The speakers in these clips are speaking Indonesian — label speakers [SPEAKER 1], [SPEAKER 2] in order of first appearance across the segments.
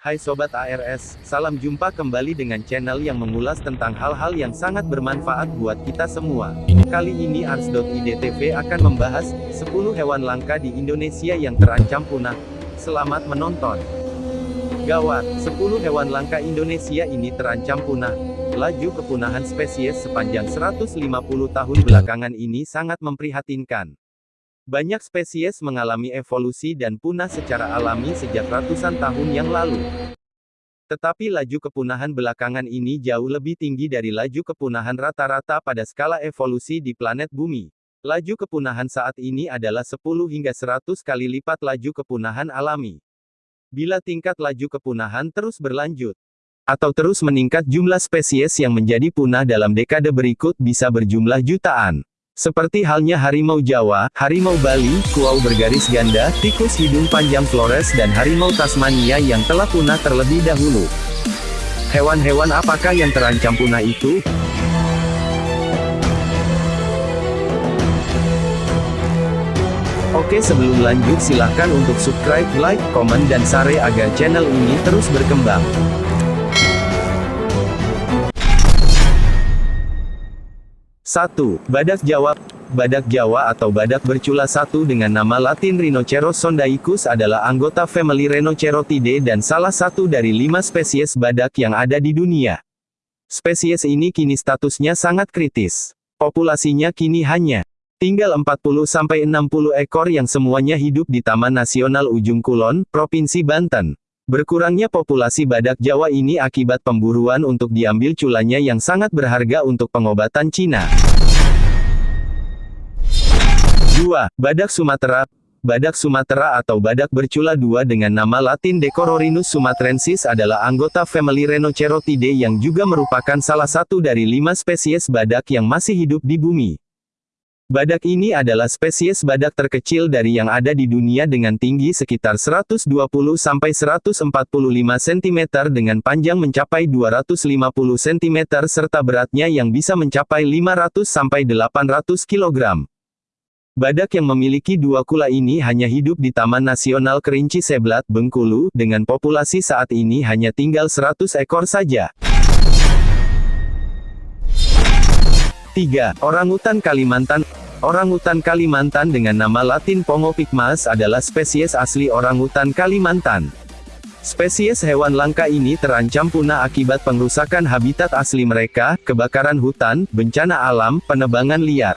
[SPEAKER 1] Hai Sobat ARS, salam jumpa kembali dengan channel yang mengulas tentang hal-hal yang sangat bermanfaat buat kita semua. Kali ini Ars.id.tv akan membahas 10 hewan langka di Indonesia yang terancam punah. Selamat menonton. Gawat, 10 hewan langka Indonesia ini terancam punah. Laju kepunahan spesies sepanjang 150 tahun belakangan ini sangat memprihatinkan. Banyak spesies mengalami evolusi dan punah secara alami sejak ratusan tahun yang lalu. Tetapi laju kepunahan belakangan ini jauh lebih tinggi dari laju kepunahan rata-rata pada skala evolusi di planet bumi. Laju kepunahan saat ini adalah 10 hingga 100 kali lipat laju kepunahan alami. Bila tingkat laju kepunahan terus berlanjut, atau terus meningkat jumlah spesies yang menjadi punah dalam dekade berikut bisa berjumlah jutaan. Seperti halnya harimau Jawa, harimau Bali, kuau bergaris ganda, tikus hidung panjang Flores dan harimau Tasmania yang telah punah terlebih dahulu. Hewan-hewan apakah yang terancam punah itu? Oke sebelum lanjut silahkan untuk subscribe, like, komen dan share agar channel ini terus berkembang. 1. Badak Jawa Badak Jawa atau badak bercula satu dengan nama latin Rhinoceros sondaicus adalah anggota family Rhinocerotidae dan salah satu dari lima spesies badak yang ada di dunia. Spesies ini kini statusnya sangat kritis. Populasinya kini hanya tinggal 40-60 ekor yang semuanya hidup di Taman Nasional Ujung Kulon, Provinsi Banten. Berkurangnya populasi badak Jawa ini akibat pemburuan untuk diambil culanya yang sangat berharga untuk pengobatan Cina. 2. Badak Sumatera Badak Sumatera atau badak bercula dua dengan nama latin Decororinus sumatrensis adalah anggota family Rhinocerotidae yang juga merupakan salah satu dari lima spesies badak yang masih hidup di bumi. Badak ini adalah spesies badak terkecil dari yang ada di dunia dengan tinggi sekitar 120-145 cm dengan panjang mencapai 250 cm serta beratnya yang bisa mencapai 500-800 kg. Badak yang memiliki dua kula ini hanya hidup di Taman Nasional Kerinci Seblat, Bengkulu, dengan populasi saat ini hanya tinggal 100 ekor saja. 3. Orangutan Kalimantan Orangutan Kalimantan dengan nama latin Pongo pygmaeus adalah spesies asli orangutan Kalimantan. Spesies hewan langka ini terancam punah akibat pengrusakan habitat asli mereka, kebakaran hutan, bencana alam, penebangan liar,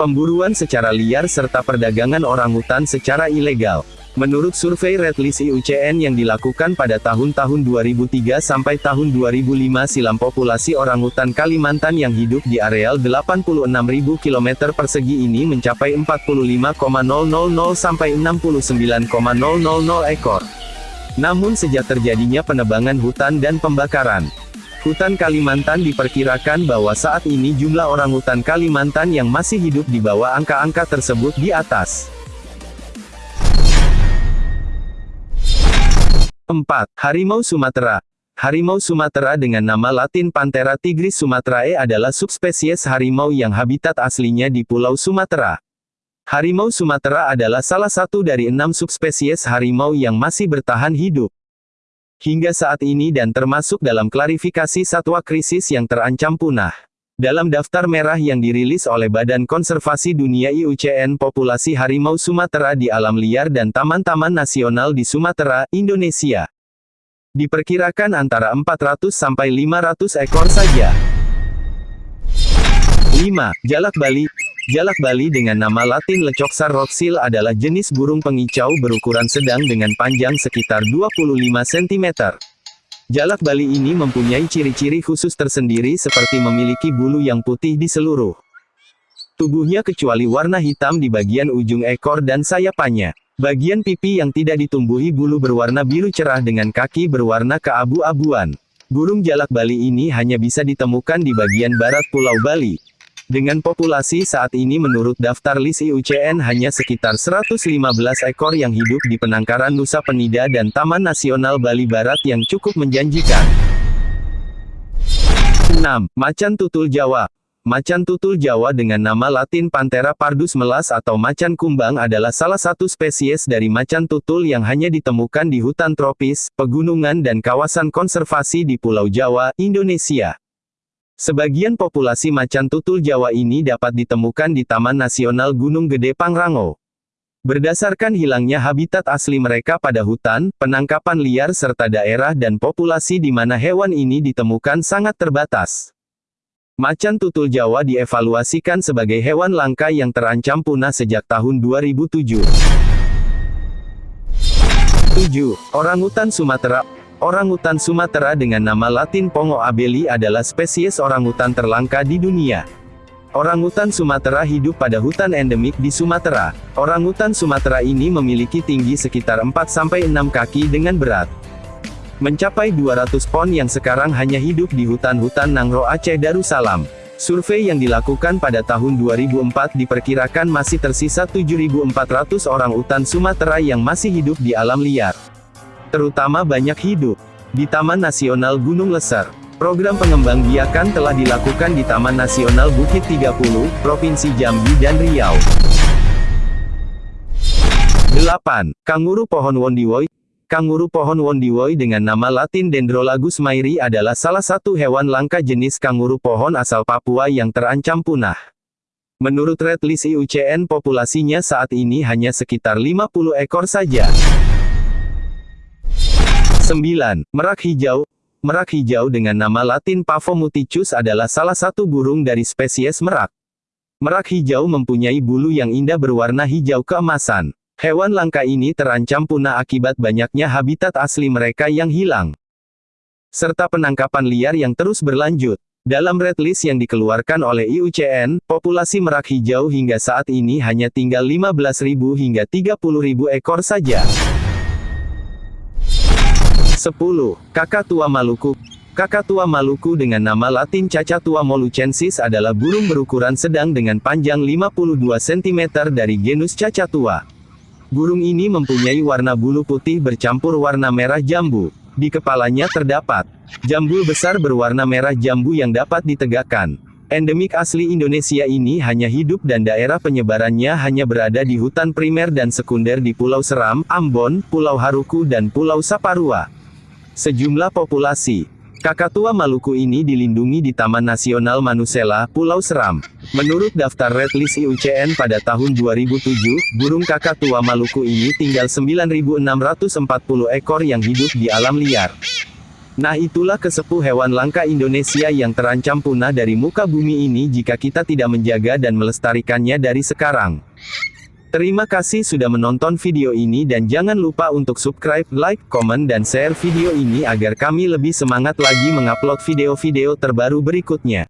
[SPEAKER 1] pemburuan secara liar serta perdagangan orangutan secara ilegal. Menurut survei Red List IUCN yang dilakukan pada tahun-tahun 2003 sampai tahun 2005 silam populasi orangutan Kalimantan yang hidup di areal 86.000 km persegi ini mencapai 45,000 sampai 69,000 ekor. Namun sejak terjadinya penebangan hutan dan pembakaran, Hutan Kalimantan diperkirakan bahwa saat ini jumlah orangutan Kalimantan yang masih hidup di bawah angka-angka tersebut di atas. 4. Harimau Sumatera Harimau Sumatera dengan nama latin Panthera tigris sumatrae adalah subspesies harimau yang habitat aslinya di Pulau Sumatera. Harimau Sumatera adalah salah satu dari enam subspesies harimau yang masih bertahan hidup. Hingga saat ini dan termasuk dalam klarifikasi satwa krisis yang terancam punah. Dalam daftar merah yang dirilis oleh Badan Konservasi Dunia IUCN populasi harimau Sumatera di alam liar dan taman-taman nasional di Sumatera, Indonesia. Diperkirakan antara 400 sampai 500 ekor saja. 5. Jalak Bali Jalak Bali dengan nama latin Lecoxar roxil adalah jenis burung pengicau berukuran sedang dengan panjang sekitar 25 cm. Jalak Bali ini mempunyai ciri-ciri khusus tersendiri seperti memiliki bulu yang putih di seluruh tubuhnya kecuali warna hitam di bagian ujung ekor dan sayapannya. Bagian pipi yang tidak ditumbuhi bulu berwarna biru cerah dengan kaki berwarna keabu-abuan. Burung jalak Bali ini hanya bisa ditemukan di bagian barat Pulau Bali. Dengan populasi saat ini menurut daftar list IUCN hanya sekitar 115 ekor yang hidup di penangkaran Nusa Penida dan Taman Nasional Bali Barat yang cukup menjanjikan. 6. Macan tutul Jawa Macan tutul Jawa dengan nama latin Panthera pardus melas atau macan kumbang adalah salah satu spesies dari macan tutul yang hanya ditemukan di hutan tropis, pegunungan dan kawasan konservasi di Pulau Jawa, Indonesia. Sebagian populasi macan tutul Jawa ini dapat ditemukan di Taman Nasional Gunung Gede Pangrango. Berdasarkan hilangnya habitat asli mereka pada hutan, penangkapan liar serta daerah dan populasi di mana hewan ini ditemukan sangat terbatas. Macan tutul Jawa dievaluasikan sebagai hewan langka yang terancam punah sejak tahun 2007. 7. Orangutan Sumatera Orangutan Sumatera dengan nama latin Pongo abeli adalah spesies orangutan terlangka di dunia. Orangutan Sumatera hidup pada hutan endemik di Sumatera. Orangutan Sumatera ini memiliki tinggi sekitar 4-6 kaki dengan berat mencapai 200 pon yang sekarang hanya hidup di hutan-hutan Nangro Aceh Darussalam. Survei yang dilakukan pada tahun 2004 diperkirakan masih tersisa 7.400 orang utan Sumatera yang masih hidup di alam liar. Terutama banyak hidup di Taman Nasional Gunung Leser. Program pengembang biakan telah dilakukan di Taman Nasional Bukit 30, Provinsi Jambi dan Riau. 8. Kanguru pohon Wondiwoi Kanguru pohon wondiwoi dengan nama latin Dendrolagus mairi adalah salah satu hewan langka jenis kanguru pohon asal Papua yang terancam punah. Menurut red list IUCN populasinya saat ini hanya sekitar 50 ekor saja. 9. Merak hijau Merak hijau dengan nama latin Pavomuticus adalah salah satu burung dari spesies merak. Merak hijau mempunyai bulu yang indah berwarna hijau keemasan. Hewan langka ini terancam punah akibat banyaknya habitat asli mereka yang hilang. Serta penangkapan liar yang terus berlanjut. Dalam red list yang dikeluarkan oleh IUCN, populasi merak hijau hingga saat ini hanya tinggal 15.000 hingga 30.000 ekor saja. 10. Kakatua Maluku Kakatua Maluku dengan nama latin Cacatua molucensis adalah burung berukuran sedang dengan panjang 52 cm dari genus Cacatua. Burung ini mempunyai warna bulu putih bercampur warna merah jambu. Di kepalanya terdapat jambul besar berwarna merah jambu yang dapat ditegakkan. Endemik asli Indonesia ini hanya hidup dan daerah penyebarannya hanya berada di hutan primer dan sekunder di Pulau Seram, Ambon, Pulau Haruku dan Pulau Saparua. Sejumlah populasi Kakatua Maluku ini dilindungi di Taman Nasional Manusela, Pulau Seram. Menurut daftar Red List IUCN pada tahun 2007, burung kakatua Maluku ini tinggal 9.640 ekor yang hidup di alam liar. Nah itulah kesepuh hewan langka Indonesia yang terancam punah dari muka bumi ini jika kita tidak menjaga dan melestarikannya dari sekarang. Terima kasih sudah menonton video ini dan jangan lupa untuk subscribe, like, komen dan share video ini agar kami lebih semangat lagi mengupload video-video terbaru berikutnya.